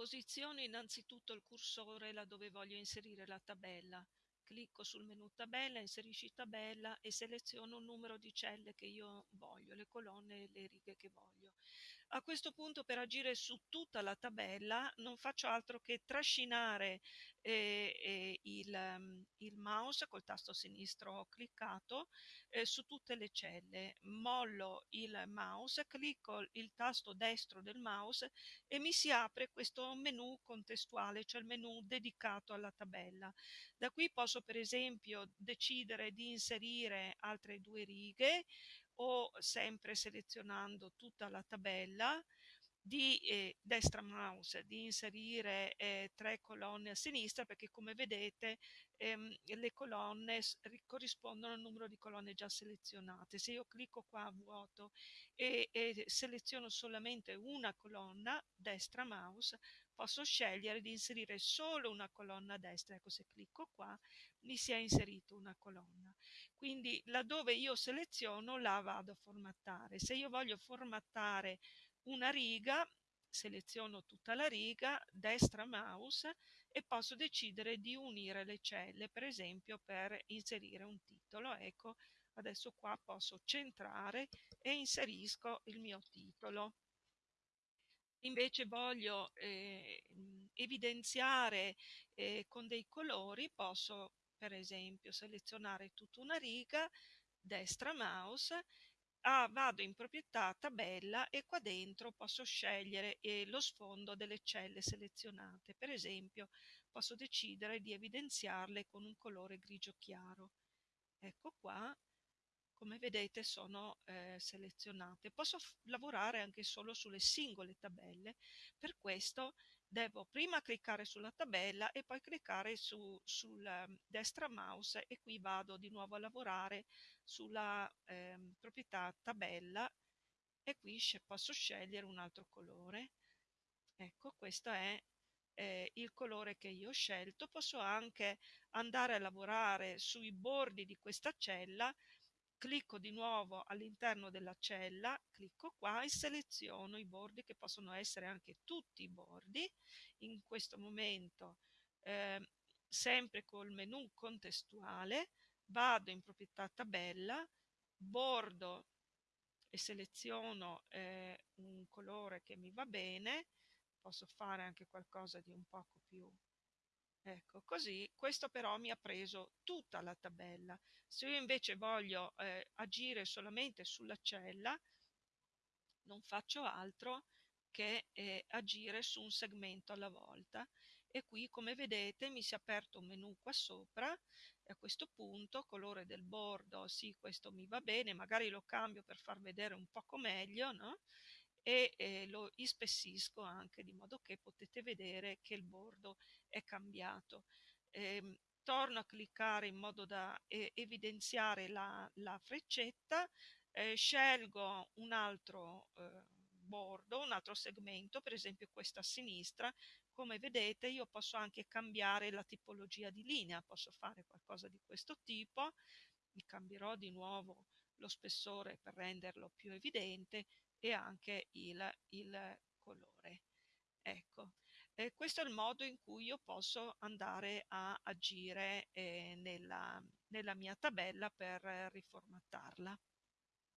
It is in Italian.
Posiziono innanzitutto il cursore là dove voglio inserire la tabella. Clicco sul menu tabella, inserisci tabella e seleziono il numero di celle che io voglio, le colonne e le righe che voglio. A questo punto per agire su tutta la tabella non faccio altro che trascinare eh, eh, il, um, il, mouse col tasto sinistro cliccato eh, su tutte le celle. Mollo il mouse, clicco il tasto destro del mouse e mi si apre questo menu contestuale, cioè il menu dedicato alla tabella. Da qui posso per esempio decidere di inserire altre due righe o sempre selezionando tutta la tabella di eh, destra mouse di inserire eh, tre colonne a sinistra perché come vedete ehm, le colonne corrispondono al numero di colonne già selezionate. Se io clicco qua a vuoto e, e seleziono solamente una colonna destra mouse posso scegliere di inserire solo una colonna a destra. Ecco se clicco qua mi si è inserito una colonna. Quindi laddove io seleziono la vado a formattare. Se io voglio formattare una riga, seleziono tutta la riga, destra mouse e posso decidere di unire le celle, per esempio per inserire un titolo. Ecco, adesso qua posso centrare e inserisco il mio titolo. Invece voglio eh, evidenziare eh, con dei colori, posso per esempio selezionare tutta una riga, destra mouse ah, vado in proprietà tabella e qua dentro posso scegliere eh, lo sfondo delle celle selezionate. Per esempio posso decidere di evidenziarle con un colore grigio chiaro. Ecco qua, come vedete sono eh, selezionate. Posso lavorare anche solo sulle singole tabelle, per questo devo prima cliccare sulla tabella e poi cliccare su, sulla ehm, destra mouse e qui vado di nuovo a lavorare sulla eh, proprietà tabella e qui posso scegliere un altro colore. Ecco, questo è eh, il colore che io ho scelto. Posso anche andare a lavorare sui bordi di questa cella clicco di nuovo all'interno della cella, clicco qua e seleziono i bordi che possono essere anche tutti i bordi. In questo momento, eh, sempre col menu contestuale, vado in proprietà tabella, bordo e seleziono eh, un colore che mi va bene, posso fare anche qualcosa di un poco più Ecco, così questo però mi ha preso tutta la tabella. Se io invece voglio eh, agire solamente sulla cella, non faccio altro che eh, agire su un segmento alla volta e qui come vedete mi si è aperto un menu qua sopra e a questo punto colore del bordo sì questo mi va bene magari lo cambio per far vedere un poco meglio no? E eh, lo ispessisco anche di modo che potete vedere che il bordo è cambiato. Eh, torno a cliccare in modo da eh, evidenziare la, la freccetta, eh, scelgo un altro eh, bordo, un altro segmento, per esempio questo a sinistra, come vedete io posso anche cambiare la tipologia di linea, posso fare qualcosa di questo tipo, mi cambierò di nuovo lo spessore per renderlo più evidente e anche il, il colore. Ecco, eh, questo è il modo in cui io posso andare a agire eh, nella, nella mia tabella per riformattarla.